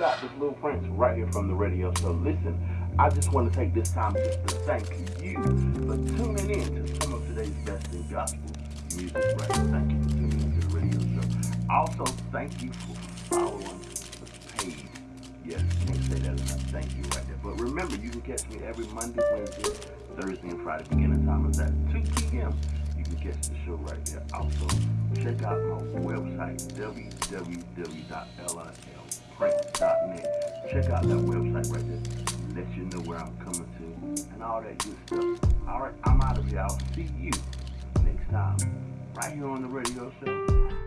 it out. This Lil Prince right here from the radio show. Listen, I just want to take this time just to thank you for tuning in to some of today's best in gospel music right Thank you for tuning in to the radio show. Also, thank you for following the page. Yes, can't say that enough. Thank you right there. But remember, you can catch me every Monday, Wednesday, Thursday, and Friday. Beginning time is at 2 p.m. You can catch the show right there. Also, check out my website, www.lilprince.net. Check out that website right there. Let you know where I'm coming to and all that good stuff. All right, I'm out of here. I'll see you next time right here on the radio show.